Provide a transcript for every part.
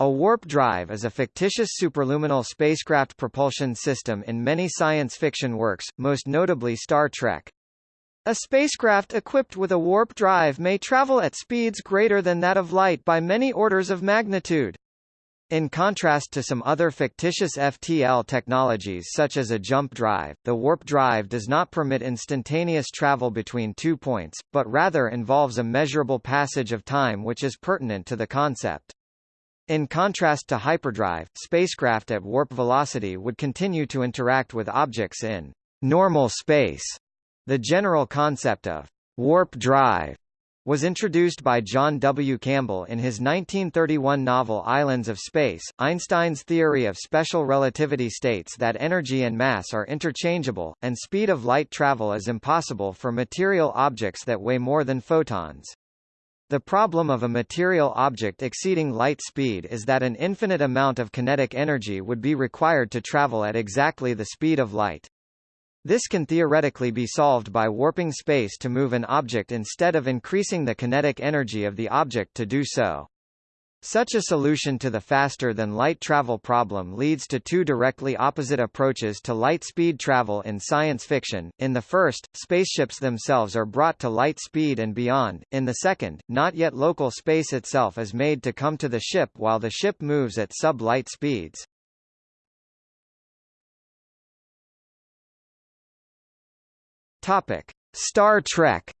A warp drive is a fictitious superluminal spacecraft propulsion system in many science fiction works, most notably Star Trek. A spacecraft equipped with a warp drive may travel at speeds greater than that of light by many orders of magnitude. In contrast to some other fictitious FTL technologies such as a jump drive, the warp drive does not permit instantaneous travel between two points, but rather involves a measurable passage of time which is pertinent to the concept. In contrast to hyperdrive, spacecraft at warp velocity would continue to interact with objects in normal space. The general concept of warp drive was introduced by John W. Campbell in his 1931 novel Islands of Space. Einstein's theory of special relativity states that energy and mass are interchangeable, and speed of light travel is impossible for material objects that weigh more than photons. The problem of a material object exceeding light speed is that an infinite amount of kinetic energy would be required to travel at exactly the speed of light. This can theoretically be solved by warping space to move an object instead of increasing the kinetic energy of the object to do so. Such a solution to the faster-than-light travel problem leads to two directly opposite approaches to light-speed travel in science fiction. In the first, spaceships themselves are brought to light speed and beyond. In the second, not yet local space itself is made to come to the ship while the ship moves at sub-light speeds. Topic: Star Trek.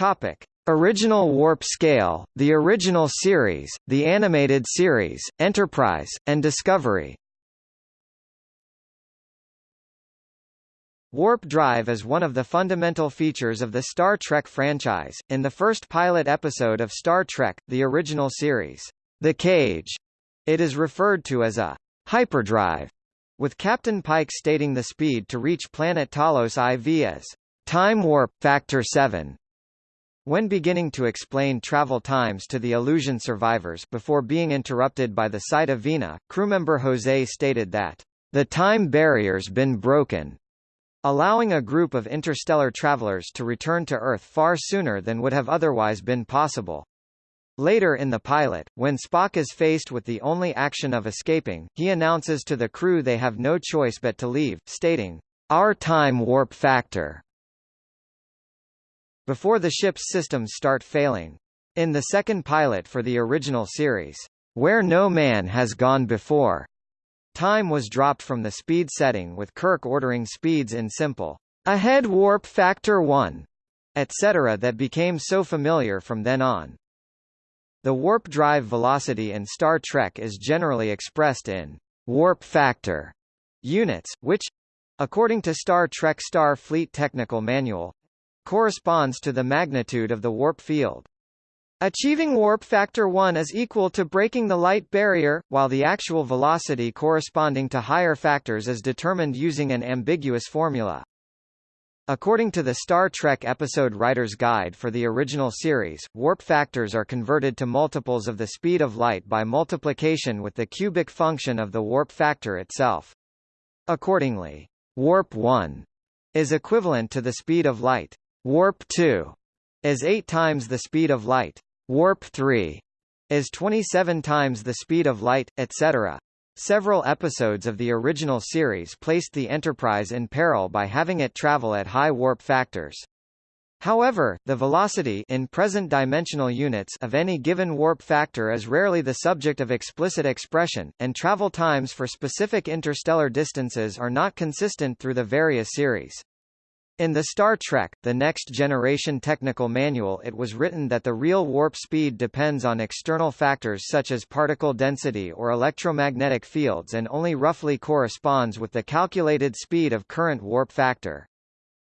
Topic: Original Warp Scale, the original series, the animated series, Enterprise, and Discovery. Warp drive is one of the fundamental features of the Star Trek franchise. In the first pilot episode of Star Trek, the original series, The Cage, it is referred to as a hyperdrive, with Captain Pike stating the speed to reach planet Talos IV as time warp factor 7. When beginning to explain travel times to the illusion survivors before being interrupted by the sight of Vina, crewmember Jose stated that the time barrier's been broken, allowing a group of interstellar travelers to return to Earth far sooner than would have otherwise been possible. Later in the pilot, when Spock is faced with the only action of escaping, he announces to the crew they have no choice but to leave, stating, Our time warp factor before the ship's systems start failing. In the second pilot for the original series, Where No Man Has Gone Before, time was dropped from the speed setting with Kirk ordering speeds in simple, ahead warp factor 1, etc. that became so familiar from then on. The warp drive velocity in Star Trek is generally expressed in warp factor units, which, according to Star Trek Star Fleet Technical Manual, corresponds to the magnitude of the warp field. Achieving warp factor 1 is equal to breaking the light barrier, while the actual velocity corresponding to higher factors is determined using an ambiguous formula. According to the Star Trek episode Writer's Guide for the original series, warp factors are converted to multiples of the speed of light by multiplication with the cubic function of the warp factor itself. Accordingly, warp 1 is equivalent to the speed of light. Warp 2 is 8 times the speed of light. Warp 3 is 27 times the speed of light, etc. Several episodes of the original series placed the Enterprise in peril by having it travel at high warp factors. However, the velocity in present dimensional units of any given warp factor is rarely the subject of explicit expression, and travel times for specific interstellar distances are not consistent through the various series. In the Star Trek, The Next Generation Technical Manual it was written that the real warp speed depends on external factors such as particle density or electromagnetic fields and only roughly corresponds with the calculated speed of current warp factor.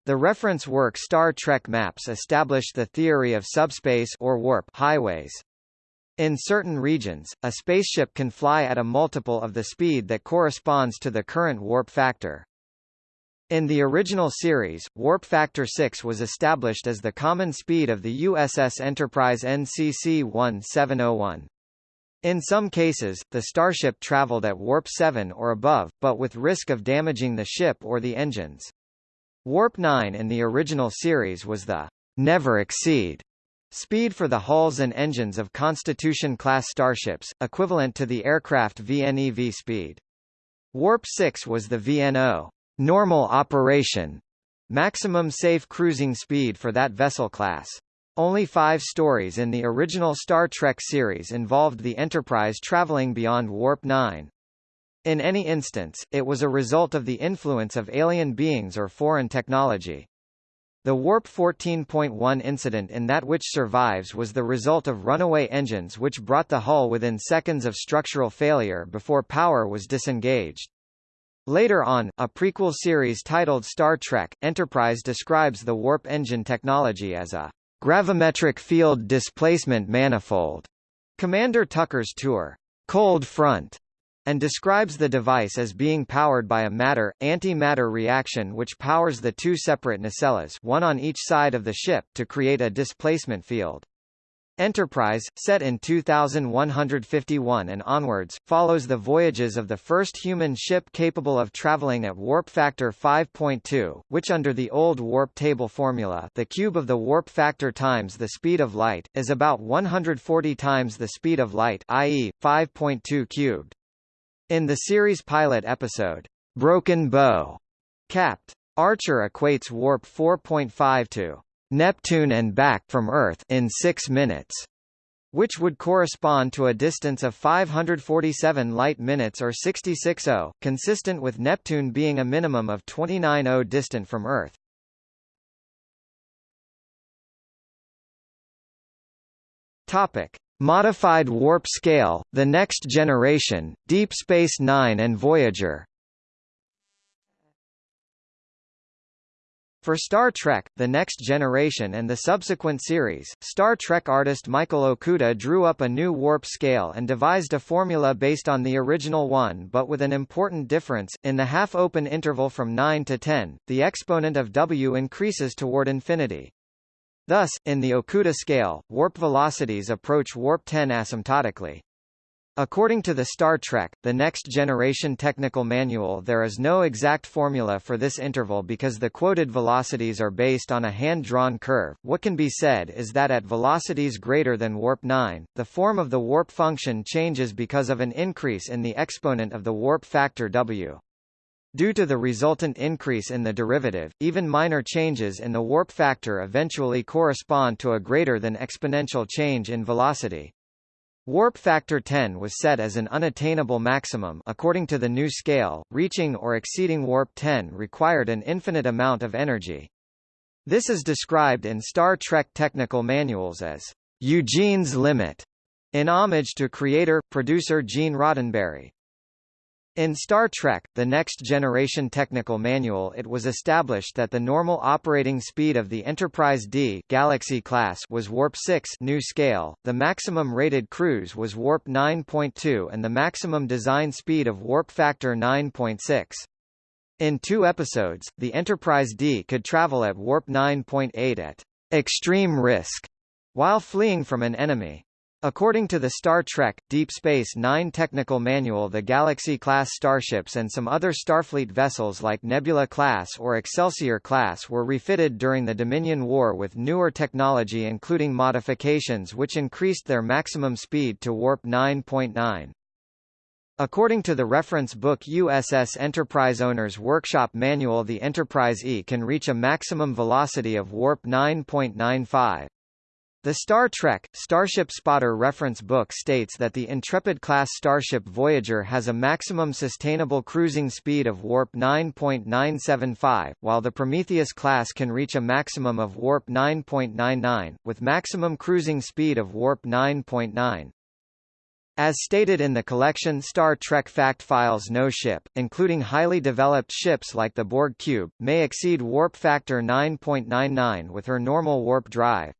The reference work Star Trek Maps established the theory of subspace or warp highways. In certain regions, a spaceship can fly at a multiple of the speed that corresponds to the current warp factor. In the original series, warp factor 6 was established as the common speed of the USS Enterprise NCC 1701. In some cases, the starship traveled at warp 7 or above, but with risk of damaging the ship or the engines. Warp 9 in the original series was the never exceed speed for the hulls and engines of Constitution-class starships, equivalent to the aircraft VNEV speed. Warp 6 was the VNO normal operation maximum safe cruising speed for that vessel class. Only five stories in the original Star Trek series involved the Enterprise traveling beyond Warp 9. In any instance, it was a result of the influence of alien beings or foreign technology. The Warp 14.1 incident in that which survives was the result of runaway engines which brought the hull within seconds of structural failure before power was disengaged. Later on, a prequel series titled Star Trek, Enterprise describes the warp engine technology as a gravimetric field displacement manifold. Commander Tucker's tour, Cold Front, and describes the device as being powered by a matter-antimatter reaction which powers the two separate nacelles one on each side of the ship to create a displacement field. Enterprise, set in 2151 and onwards, follows the voyages of the first human ship capable of traveling at warp factor 5.2, which under the old warp table formula the cube of the warp factor times the speed of light, is about 140 times the speed of light i.e., 5.2 cubed. In the series pilot episode, Broken Bow, Capt. Archer equates warp 4.5 to Neptune and back from Earth in 6 minutes, which would correspond to a distance of 547 light minutes or 66.0, consistent with Neptune being a minimum of 29.0 distant from Earth. Topic: Modified warp scale, the next generation, Deep Space Nine and Voyager. For Star Trek, The Next Generation and the subsequent series, Star Trek artist Michael Okuda drew up a new warp scale and devised a formula based on the original one but with an important difference, in the half-open interval from 9 to 10, the exponent of W increases toward infinity. Thus, in the Okuda scale, warp velocities approach warp 10 asymptotically. According to the Star Trek, The Next Generation Technical Manual there is no exact formula for this interval because the quoted velocities are based on a hand-drawn curve. What can be said is that at velocities greater than warp 9, the form of the warp function changes because of an increase in the exponent of the warp factor w. Due to the resultant increase in the derivative, even minor changes in the warp factor eventually correspond to a greater than exponential change in velocity. Warp factor 10 was set as an unattainable maximum according to the new scale, reaching or exceeding warp 10 required an infinite amount of energy. This is described in Star Trek technical manuals as Eugene's limit, in homage to creator-producer Gene Roddenberry. In Star Trek, The Next Generation Technical Manual it was established that the normal operating speed of the Enterprise D Galaxy class was warp 6 new scale, the maximum rated cruise was warp 9.2 and the maximum design speed of warp factor 9.6. In two episodes, the Enterprise D could travel at warp 9.8 at extreme risk while fleeing from an enemy. According to the Star Trek, Deep Space Nine technical manual the Galaxy-class starships and some other Starfleet vessels like Nebula-class or Excelsior-class were refitted during the Dominion War with newer technology including modifications which increased their maximum speed to warp 9.9. According to the reference book USS Enterprise Owner's Workshop Manual the Enterprise E can reach a maximum velocity of warp 9.95. The Star Trek, Starship Spotter reference book states that the Intrepid-class starship Voyager has a maximum sustainable cruising speed of warp 9.975, while the Prometheus class can reach a maximum of warp 9.99, with maximum cruising speed of warp 9.9. As stated in the collection Star Trek Fact Files no ship, including highly developed ships like the Borg Cube, may exceed warp factor 9.99 with her normal warp drive.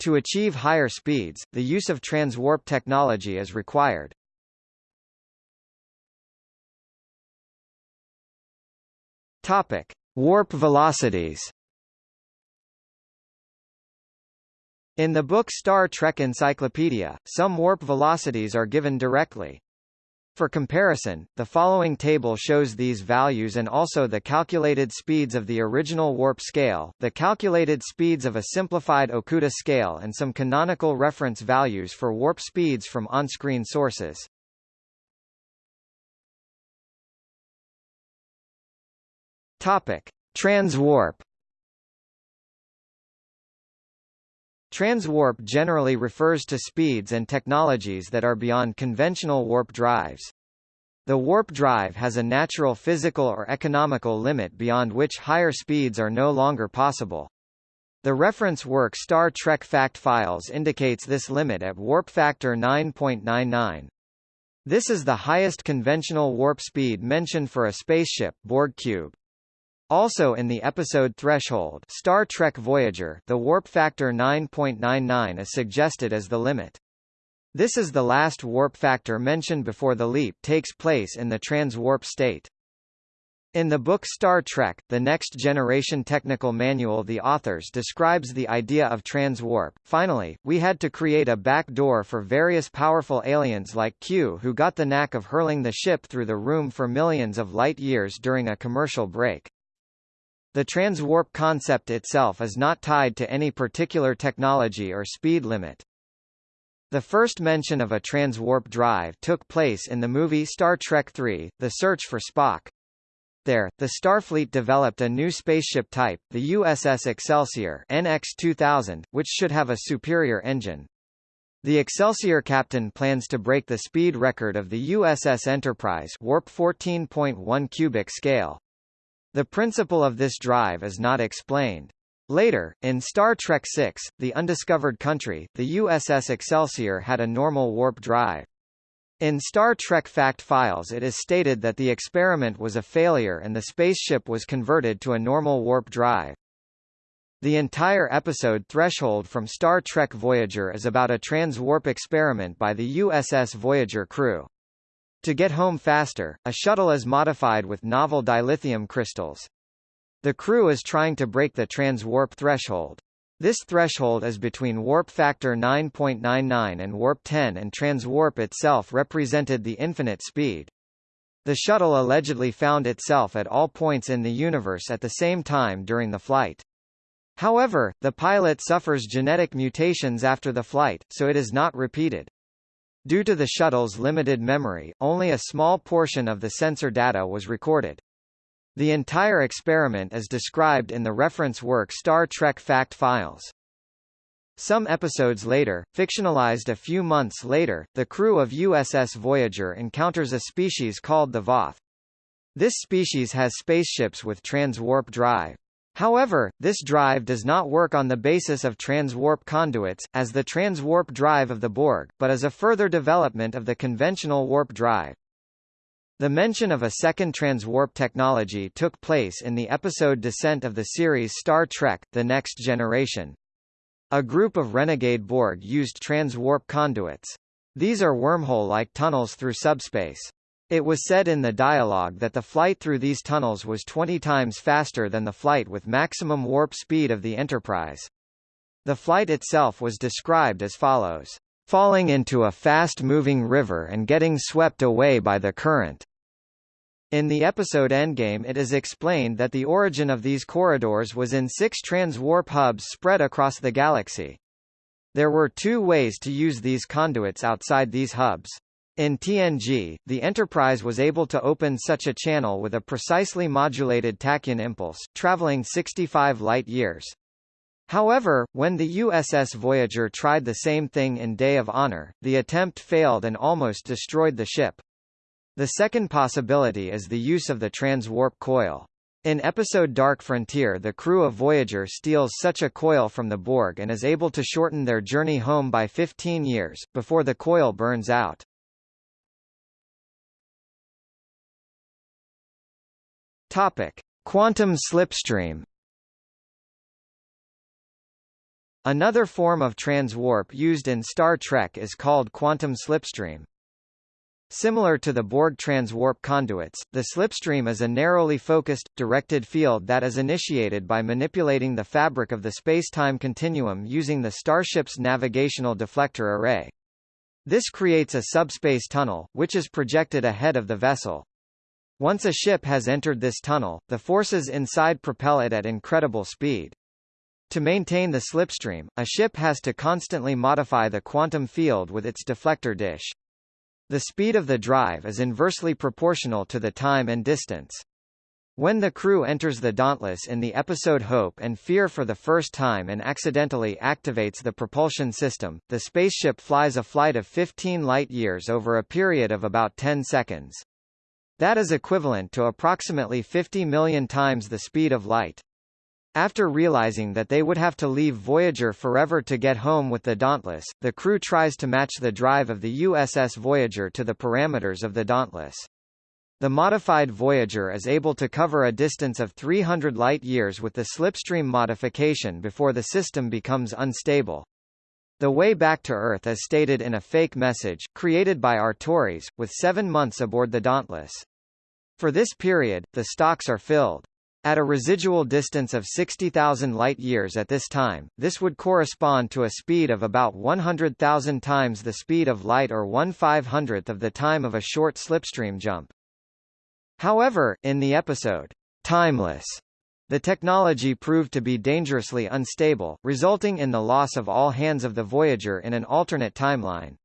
To achieve higher speeds, the use of transwarp technology is required. Topic: Warp velocities. In the book Star Trek Encyclopedia, some warp velocities are given directly. For comparison, the following table shows these values and also the calculated speeds of the original warp scale, the calculated speeds of a simplified Okuda scale and some canonical reference values for warp speeds from on-screen sources. Topic: Transwarp Transwarp generally refers to speeds and technologies that are beyond conventional warp drives. The warp drive has a natural physical or economical limit beyond which higher speeds are no longer possible. The reference work Star Trek Fact Files indicates this limit at warp factor 9.99. This is the highest conventional warp speed mentioned for a spaceship Borg cube. Also in the episode Threshold Star Trek Voyager the warp factor 9.99 is suggested as the limit. This is the last warp factor mentioned before the leap takes place in the transwarp state. In the book Star Trek, The Next Generation Technical Manual the authors describes the idea of transwarp. Finally, we had to create a back door for various powerful aliens like Q who got the knack of hurling the ship through the room for millions of light years during a commercial break. The transwarp concept itself is not tied to any particular technology or speed limit. The first mention of a transwarp drive took place in the movie Star Trek III, The Search for Spock. There, the Starfleet developed a new spaceship type, the USS Excelsior NX-2000, which should have a superior engine. The Excelsior captain plans to break the speed record of the USS Enterprise warp 14.1 cubic scale. The principle of this drive is not explained. Later, in Star Trek VI, The Undiscovered Country, the USS Excelsior had a normal warp drive. In Star Trek Fact Files it is stated that the experiment was a failure and the spaceship was converted to a normal warp drive. The entire episode Threshold from Star Trek Voyager is about a transwarp experiment by the USS Voyager crew. To get home faster, a shuttle is modified with novel dilithium crystals. The crew is trying to break the transwarp threshold. This threshold is between warp factor 9.99 and warp 10 and transwarp itself represented the infinite speed. The shuttle allegedly found itself at all points in the universe at the same time during the flight. However, the pilot suffers genetic mutations after the flight, so it is not repeated. Due to the shuttle's limited memory, only a small portion of the sensor data was recorded. The entire experiment is described in the reference work Star Trek Fact Files. Some episodes later, fictionalized a few months later, the crew of USS Voyager encounters a species called the Voth. This species has spaceships with transwarp drive. However, this drive does not work on the basis of transwarp conduits, as the transwarp drive of the Borg, but as a further development of the conventional warp drive. The mention of a second transwarp technology took place in the episode Descent of the series Star Trek, The Next Generation. A group of renegade Borg used transwarp conduits. These are wormhole-like tunnels through subspace. It was said in the dialogue that the flight through these tunnels was 20 times faster than the flight with maximum warp speed of the Enterprise. The flight itself was described as follows. Falling into a fast-moving river and getting swept away by the current. In the episode Endgame it is explained that the origin of these corridors was in six transwarp hubs spread across the galaxy. There were two ways to use these conduits outside these hubs. In TNG, the Enterprise was able to open such a channel with a precisely modulated tachyon impulse, traveling 65 light-years. However, when the USS Voyager tried the same thing in Day of Honor, the attempt failed and almost destroyed the ship. The second possibility is the use of the transwarp coil. In episode Dark Frontier the crew of Voyager steals such a coil from the Borg and is able to shorten their journey home by 15 years, before the coil burns out. Topic: Quantum slipstream. Another form of transwarp used in Star Trek is called quantum slipstream. Similar to the Borg transwarp conduits, the slipstream is a narrowly focused, directed field that is initiated by manipulating the fabric of the space-time continuum using the starship's navigational deflector array. This creates a subspace tunnel, which is projected ahead of the vessel. Once a ship has entered this tunnel, the forces inside propel it at incredible speed. To maintain the slipstream, a ship has to constantly modify the quantum field with its deflector dish. The speed of the drive is inversely proportional to the time and distance. When the crew enters the Dauntless in the episode Hope and Fear for the first time and accidentally activates the propulsion system, the spaceship flies a flight of 15 light-years over a period of about 10 seconds. That is equivalent to approximately 50 million times the speed of light. After realizing that they would have to leave Voyager forever to get home with the Dauntless, the crew tries to match the drive of the USS Voyager to the parameters of the Dauntless. The modified Voyager is able to cover a distance of 300 light-years with the slipstream modification before the system becomes unstable. The way back to Earth is stated in a fake message, created by Arturis, with seven months aboard the Dauntless. For this period, the stocks are filled. At a residual distance of 60,000 light-years at this time, this would correspond to a speed of about 100,000 times the speed of light or 1 500th of the time of a short slipstream jump. However, in the episode, Timeless, the technology proved to be dangerously unstable, resulting in the loss of all hands of the Voyager in an alternate timeline.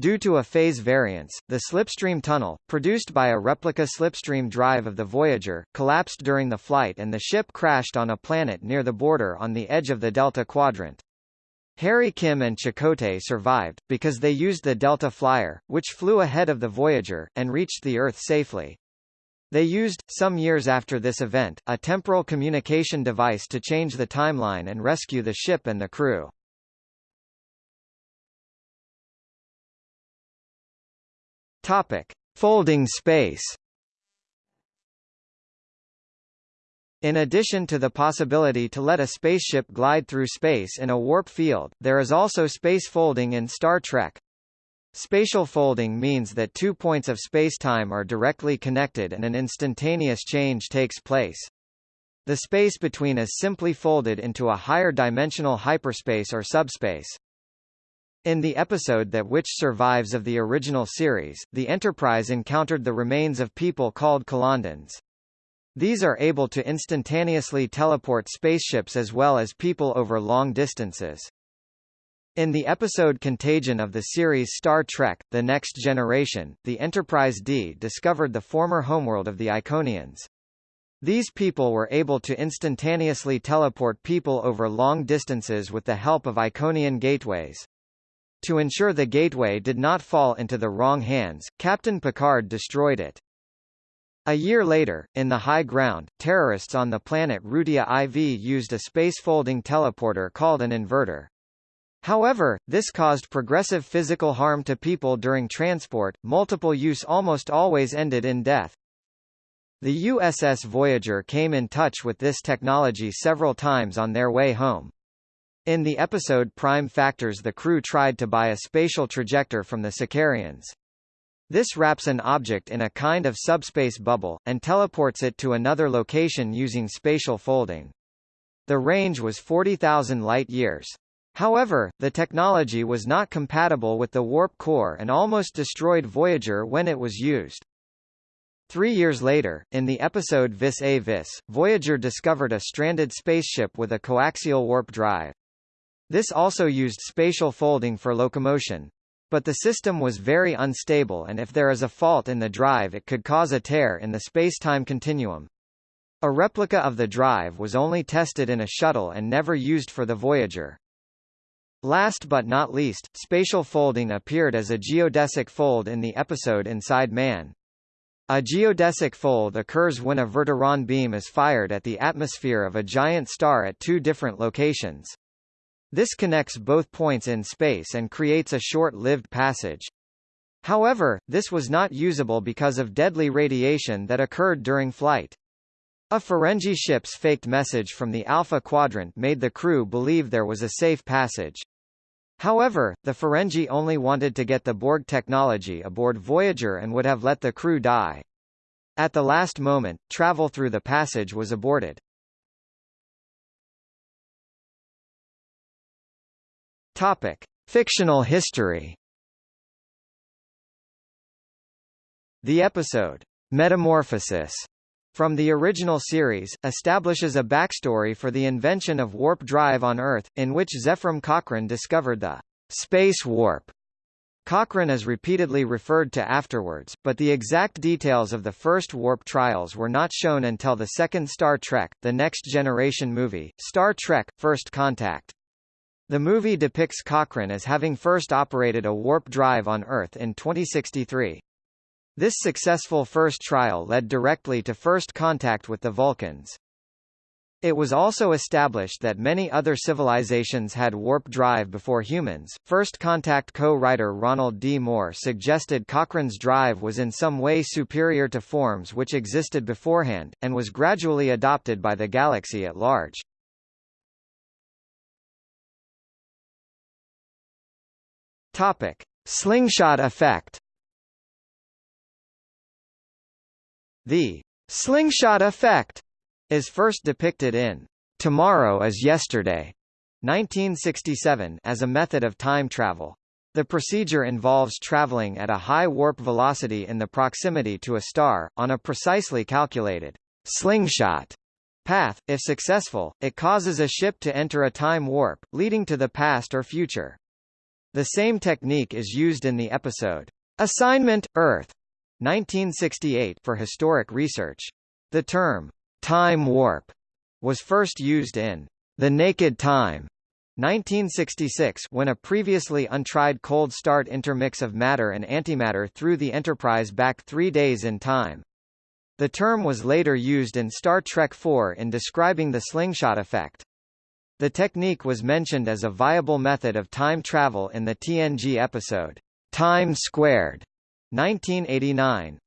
Due to a phase variance, the slipstream tunnel, produced by a replica slipstream drive of the Voyager, collapsed during the flight and the ship crashed on a planet near the border on the edge of the Delta Quadrant. Harry Kim and Chakotay survived, because they used the Delta Flyer, which flew ahead of the Voyager, and reached the Earth safely. They used, some years after this event, a temporal communication device to change the timeline and rescue the ship and the crew. Topic: Folding space. In addition to the possibility to let a spaceship glide through space in a warp field, there is also space folding in Star Trek. Spatial folding means that two points of spacetime are directly connected and an instantaneous change takes place. The space between is simply folded into a higher dimensional hyperspace or subspace. In the episode that which survives of the original series, the Enterprise encountered the remains of people called Kalandans. These are able to instantaneously teleport spaceships as well as people over long distances. In the episode Contagion of the series Star Trek, The Next Generation, the Enterprise D discovered the former homeworld of the Iconians. These people were able to instantaneously teleport people over long distances with the help of Iconian gateways. To ensure the gateway did not fall into the wrong hands, Captain Picard destroyed it. A year later, in the high ground, terrorists on the planet Rutia IV used a space-folding teleporter called an inverter. However, this caused progressive physical harm to people during transport, multiple use almost always ended in death. The USS Voyager came in touch with this technology several times on their way home. In the episode Prime Factors the crew tried to buy a spatial trajector from the Sikarians. This wraps an object in a kind of subspace bubble, and teleports it to another location using spatial folding. The range was 40,000 light-years. However, the technology was not compatible with the warp core and almost destroyed Voyager when it was used. Three years later, in the episode Vis a Vis, Voyager discovered a stranded spaceship with a coaxial warp drive. This also used spatial folding for locomotion. But the system was very unstable and if there is a fault in the drive it could cause a tear in the space-time continuum. A replica of the drive was only tested in a shuttle and never used for the Voyager. Last but not least, spatial folding appeared as a geodesic fold in the episode Inside Man. A geodesic fold occurs when a verteron beam is fired at the atmosphere of a giant star at two different locations. This connects both points in space and creates a short-lived passage. However, this was not usable because of deadly radiation that occurred during flight. A Ferengi ship's faked message from the Alpha Quadrant made the crew believe there was a safe passage. However, the Ferengi only wanted to get the Borg technology aboard Voyager and would have let the crew die. At the last moment, travel through the passage was aborted. Topic: Fictional history The episode, Metamorphosis, from the original series, establishes a backstory for the invention of warp drive on Earth, in which Zefram Cochrane discovered the space warp. Cochrane is repeatedly referred to afterwards, but the exact details of the first warp trials were not shown until the second Star Trek, the Next Generation movie, Star Trek, First Contact. The movie depicts Cochrane as having first operated a warp drive on Earth in 2063. This successful first trial led directly to first contact with the Vulcans. It was also established that many other civilizations had warp drive before humans. First Contact co-writer Ronald D. Moore suggested Cochrane's drive was in some way superior to forms which existed beforehand, and was gradually adopted by the galaxy at large. Topic: Slingshot effect. The slingshot effect is first depicted in Tomorrow is Yesterday 1967 as a method of time travel. The procedure involves traveling at a high warp velocity in the proximity to a star, on a precisely calculated slingshot path. If successful, it causes a ship to enter a time warp, leading to the past or future. The same technique is used in the episode, Assignment, Earth, 1968 for historic research. The term, time warp, was first used in The Naked Time, 1966 when a previously untried cold start intermix of matter and antimatter threw the Enterprise back three days in time. The term was later used in Star Trek IV in describing the slingshot effect. The technique was mentioned as a viable method of time travel in the TNG episode, Time Squared, 1989.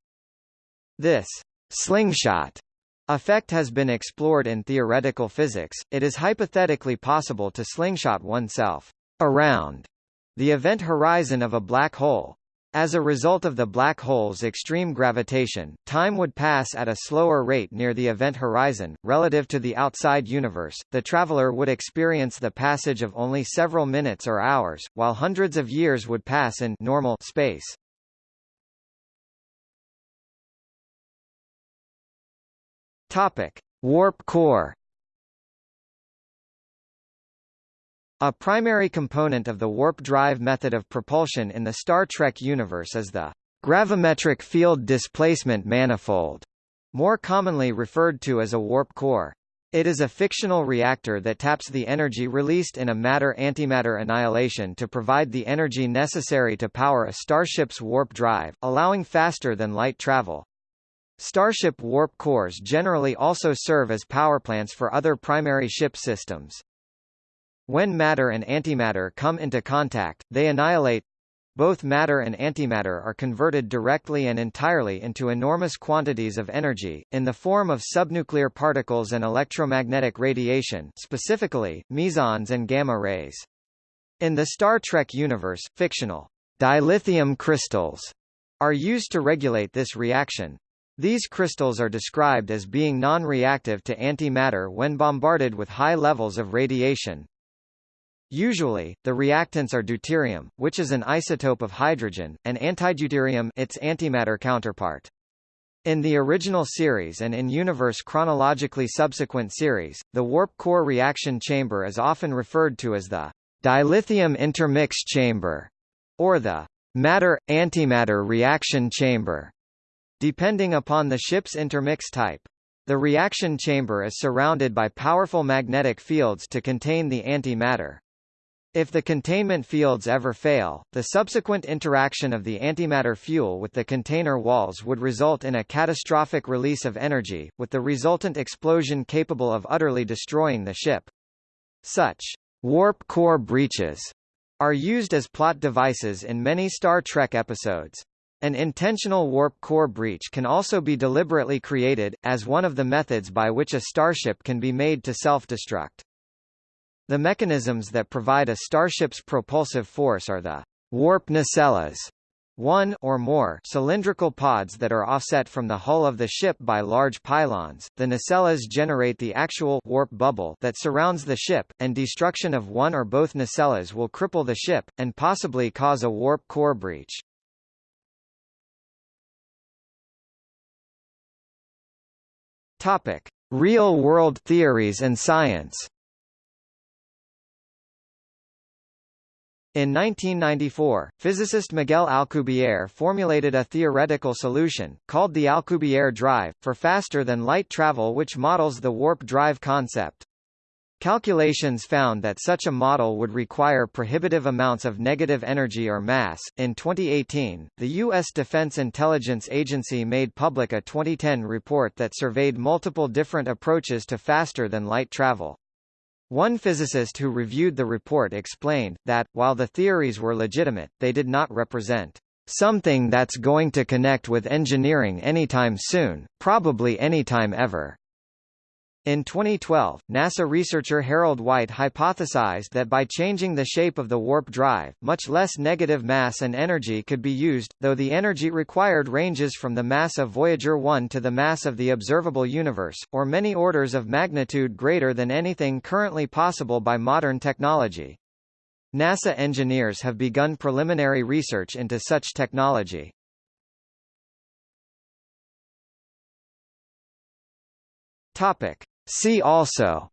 This slingshot effect has been explored in theoretical physics. It is hypothetically possible to slingshot oneself around the event horizon of a black hole. As a result of the black hole's extreme gravitation, time would pass at a slower rate near the event horizon, relative to the outside universe. The traveler would experience the passage of only several minutes or hours, while hundreds of years would pass in normal space. Topic: Warp core. A primary component of the warp drive method of propulsion in the Star Trek universe is the gravimetric field displacement manifold, more commonly referred to as a warp core. It is a fictional reactor that taps the energy released in a matter-antimatter annihilation to provide the energy necessary to power a starship's warp drive, allowing faster than light travel. Starship warp cores generally also serve as powerplants for other primary ship systems. When matter and antimatter come into contact, they annihilate. Both matter and antimatter are converted directly and entirely into enormous quantities of energy, in the form of subnuclear particles and electromagnetic radiation specifically, mesons and gamma rays. In the Star Trek universe, fictional dilithium crystals are used to regulate this reaction. These crystals are described as being non-reactive to antimatter when bombarded with high levels of radiation. Usually, the reactants are deuterium, which is an isotope of hydrogen, and antideuterium its antimatter counterpart. In the original series and in universe chronologically subsequent series, the warp core reaction chamber is often referred to as the dilithium intermix chamber, or the matter-antimatter reaction chamber depending upon the ship's intermix type. The reaction chamber is surrounded by powerful magnetic fields to contain the antimatter. If the containment fields ever fail, the subsequent interaction of the antimatter fuel with the container walls would result in a catastrophic release of energy, with the resultant explosion capable of utterly destroying the ship. Such warp core breaches are used as plot devices in many Star Trek episodes. An intentional warp core breach can also be deliberately created, as one of the methods by which a starship can be made to self-destruct. The mechanisms that provide a starship's propulsive force are the warp nacelles, one or more cylindrical pods that are offset from the hull of the ship by large pylons. The nacelles generate the actual warp bubble that surrounds the ship, and destruction of one or both nacelles will cripple the ship, and possibly cause a warp core breach. Topic: Real-world theories and science. In 1994, physicist Miguel Alcubierre formulated a theoretical solution, called the Alcubierre drive, for faster-than-light travel which models the warp drive concept. Calculations found that such a model would require prohibitive amounts of negative energy or mass. In 2018, the U.S. Defense Intelligence Agency made public a 2010 report that surveyed multiple different approaches to faster than light travel. One physicist who reviewed the report explained, that, while the theories were legitimate, they did not represent something that's going to connect with engineering anytime soon, probably anytime ever. In 2012, NASA researcher Harold White hypothesized that by changing the shape of the warp drive, much less negative mass and energy could be used, though the energy required ranges from the mass of Voyager 1 to the mass of the observable universe, or many orders of magnitude greater than anything currently possible by modern technology. NASA engineers have begun preliminary research into such technology. Topic. See also.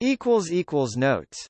Equals equals notes